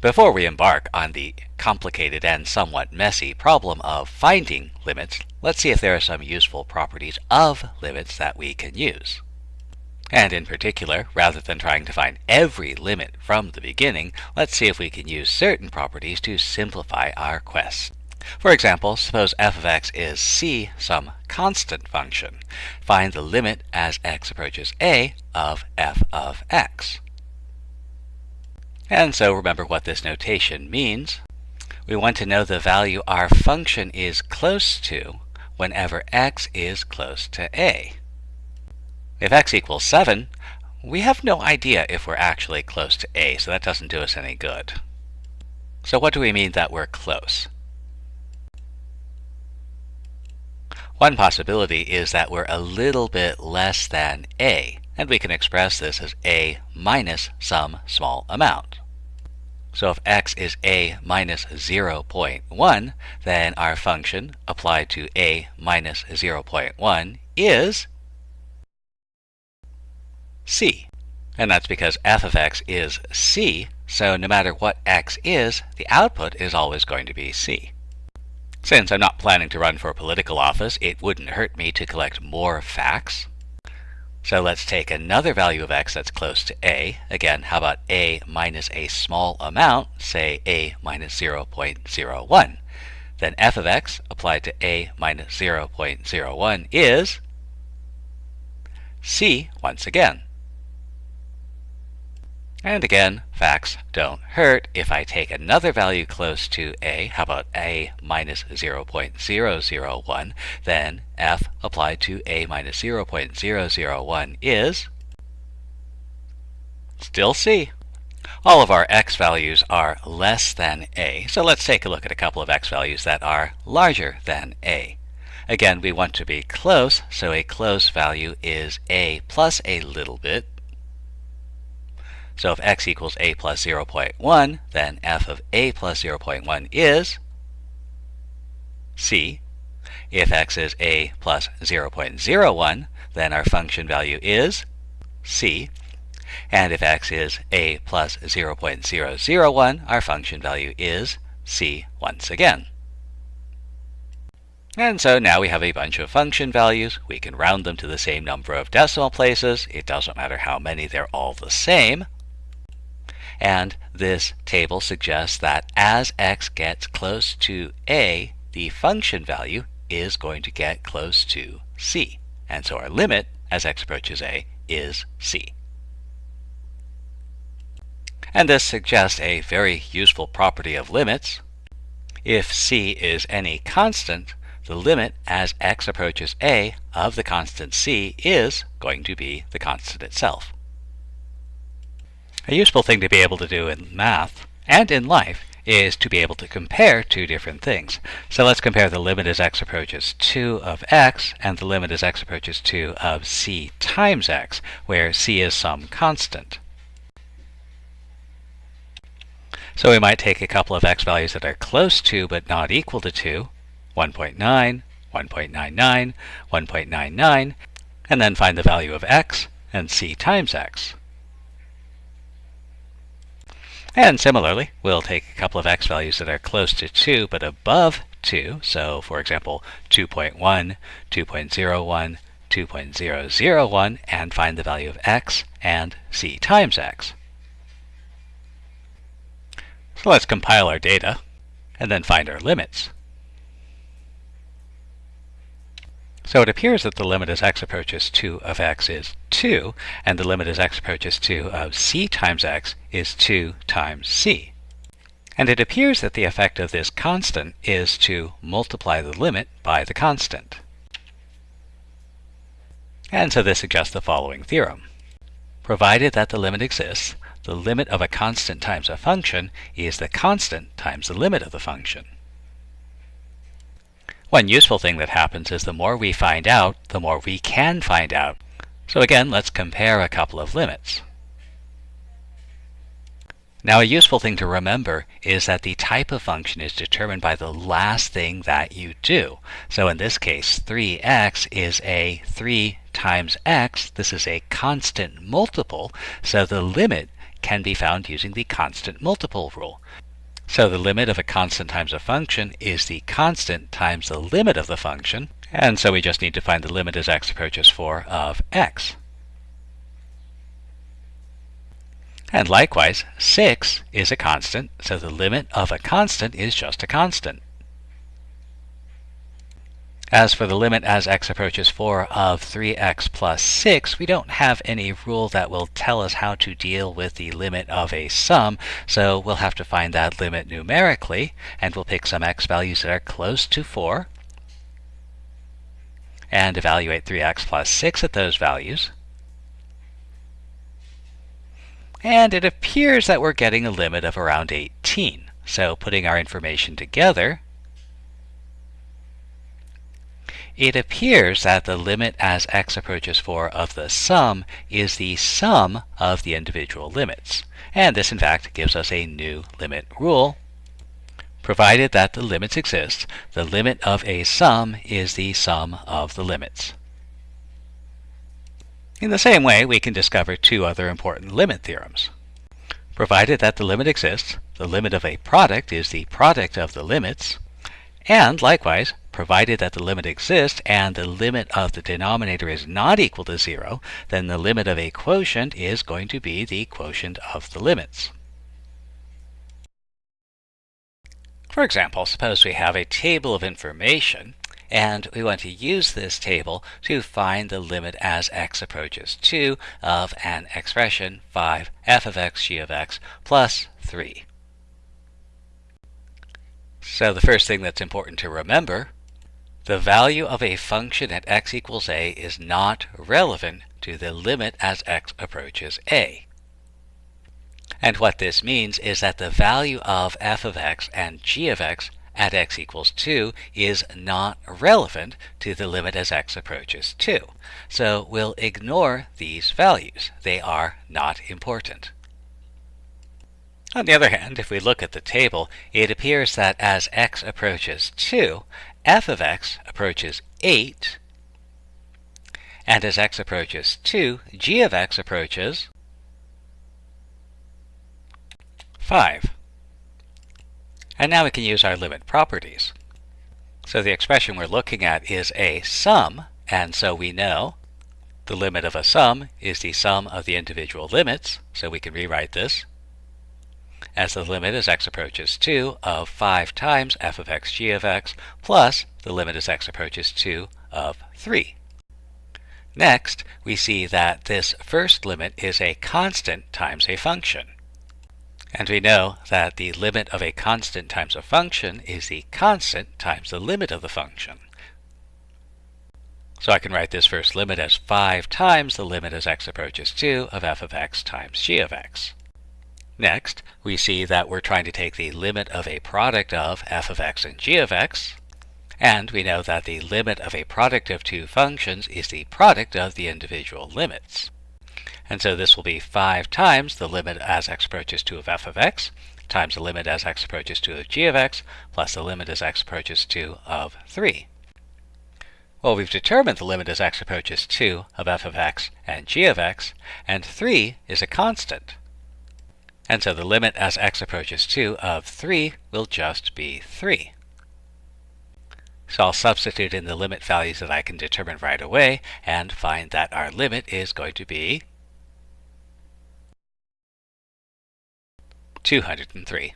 Before we embark on the complicated and somewhat messy problem of finding limits, let's see if there are some useful properties of limits that we can use. And in particular, rather than trying to find every limit from the beginning, let's see if we can use certain properties to simplify our quest. For example, suppose f of x is c, some constant function. Find the limit as x approaches a of f of x. And so remember what this notation means. We want to know the value our function is close to whenever x is close to a. If x equals 7, we have no idea if we're actually close to a, so that doesn't do us any good. So what do we mean that we're close? One possibility is that we're a little bit less than a, and we can express this as a minus some small amount. So if x is a minus 0.1, then our function applied to a minus 0.1 is c. And that's because f of x is c, so no matter what x is, the output is always going to be c. Since I'm not planning to run for political office, it wouldn't hurt me to collect more facts. So let's take another value of x that's close to a. Again, how about a minus a small amount, say a minus 0.01. Then f of x applied to a minus 0.01 is c once again. And again, facts don't hurt. If I take another value close to a, how about a minus 0.001, then f applied to a minus 0.001 is still c. All of our x values are less than a, so let's take a look at a couple of x values that are larger than a. Again, we want to be close, so a close value is a plus a little bit, so if x equals a plus 0.1, then f of a plus 0.1 is c. If x is a plus 0.01, then our function value is c. And if x is a plus 0.001, our function value is c once again. And so now we have a bunch of function values. We can round them to the same number of decimal places. It doesn't matter how many, they're all the same. And this table suggests that as x gets close to a, the function value is going to get close to c. And so our limit as x approaches a is c. And this suggests a very useful property of limits. If c is any constant, the limit as x approaches a of the constant c is going to be the constant itself. A useful thing to be able to do in math and in life is to be able to compare two different things. So let's compare the limit as x approaches 2 of x and the limit as x approaches 2 of c times x, where c is some constant. So we might take a couple of x values that are close to but not equal to 2, 1.9, 1.99, 1.99, and then find the value of x and c times x. And similarly, we'll take a couple of x values that are close to 2 but above 2. So, for example, 2.1, 2.01, 2.001, and find the value of x and c times x. So let's compile our data and then find our limits. So it appears that the limit as x approaches 2 of x is 2, and the limit as x approaches 2 of c times x is 2 times c. And it appears that the effect of this constant is to multiply the limit by the constant. And so this suggests the following theorem. Provided that the limit exists, the limit of a constant times a function is the constant times the limit of the function. One useful thing that happens is the more we find out, the more we can find out. So again, let's compare a couple of limits. Now a useful thing to remember is that the type of function is determined by the last thing that you do. So in this case, 3x is a 3 times x. This is a constant multiple, so the limit can be found using the constant multiple rule. So the limit of a constant times a function is the constant times the limit of the function, and so we just need to find the limit as x approaches 4 of x. And likewise, 6 is a constant, so the limit of a constant is just a constant. As for the limit as x approaches 4 of 3x plus 6, we don't have any rule that will tell us how to deal with the limit of a sum, so we'll have to find that limit numerically, and we'll pick some x values that are close to 4, and evaluate 3x plus 6 at those values. And it appears that we're getting a limit of around 18. So putting our information together, it appears that the limit as x approaches 4 of the sum is the sum of the individual limits. And this in fact gives us a new limit rule. Provided that the limits exist, the limit of a sum is the sum of the limits. In the same way, we can discover two other important limit theorems. Provided that the limit exists, the limit of a product is the product of the limits, and likewise, provided that the limit exists and the limit of the denominator is not equal to zero, then the limit of a quotient is going to be the quotient of the limits. For example, suppose we have a table of information and we want to use this table to find the limit as x approaches 2 of an expression 5 f of x g of x plus 3. So the first thing that's important to remember, the value of a function at x equals a is not relevant to the limit as x approaches a. And what this means is that the value of f of x and g of x at x equals 2 is not relevant to the limit as x approaches 2. So we'll ignore these values. They are not important. On the other hand, if we look at the table, it appears that as x approaches 2, f of x approaches 8, and as x approaches 2, g of x approaches 5. And now we can use our limit properties. So the expression we're looking at is a sum, and so we know the limit of a sum is the sum of the individual limits, so we can rewrite this as the limit as x approaches 2 of 5 times f of x g of x plus the limit as x approaches 2 of 3. Next, we see that this first limit is a constant times a function. And we know that the limit of a constant times a function is the constant times the limit of the function. So I can write this first limit as 5 times the limit as x approaches 2 of f of x times g of x. Next, we see that we're trying to take the limit of a product of f of x and g of x, and we know that the limit of a product of two functions is the product of the individual limits. And so this will be 5 times the limit as x approaches 2 of f of x times the limit as x approaches 2 of g of x plus the limit as x approaches 2 of 3. Well, we've determined the limit as x approaches 2 of f of x and g of x, and 3 is a constant. And so the limit as x approaches 2 of 3 will just be 3. So I'll substitute in the limit values that I can determine right away and find that our limit is going to be 203.